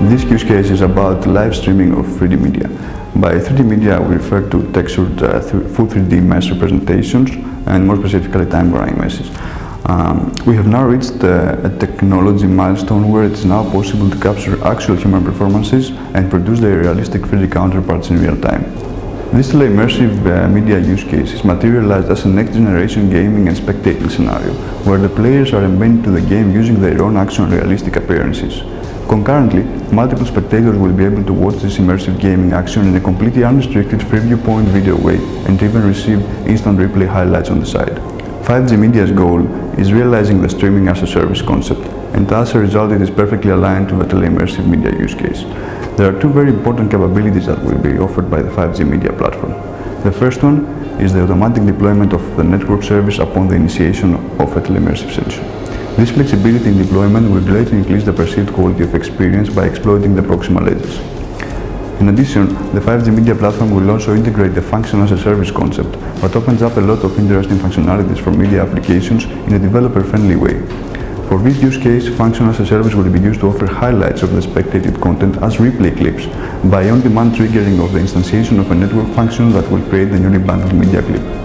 This use case is about live streaming of 3D media. By 3D media, we refer to textured uh, full 3D mesh representations and more specifically time varying meshes. Um, we have now reached uh, a technology milestone where it is now possible to capture actual human performances and produce their realistic 3D counterparts in real time. This immersive uh, media use case is materialized as a next-generation gaming and spectating scenario, where the players are embedded to the game using their own action realistic appearances. Concurrently, multiple spectators will be able to watch this immersive gaming action in a completely unrestricted free viewpoint video way and even receive instant replay highlights on the side. 5G Media's goal is realizing the streaming as a service concept, and as a result it is perfectly aligned to the tele-immersive media use case. There are two very important capabilities that will be offered by the 5G Media platform. The first one is the automatic deployment of the network service upon the initiation of a tele-immersive session. This flexibility in deployment will greatly increase the perceived quality of experience by exploiting the proximal edges. In addition, the 5G Media platform will also integrate the function as a service concept, but opens up a lot of interesting functionalities for media applications in a developer-friendly way. For this use case, function as a service will be used to offer highlights of the spectated content as replay clips by on-demand triggering of the instantiation of a network function that will create the newly bundled media clip.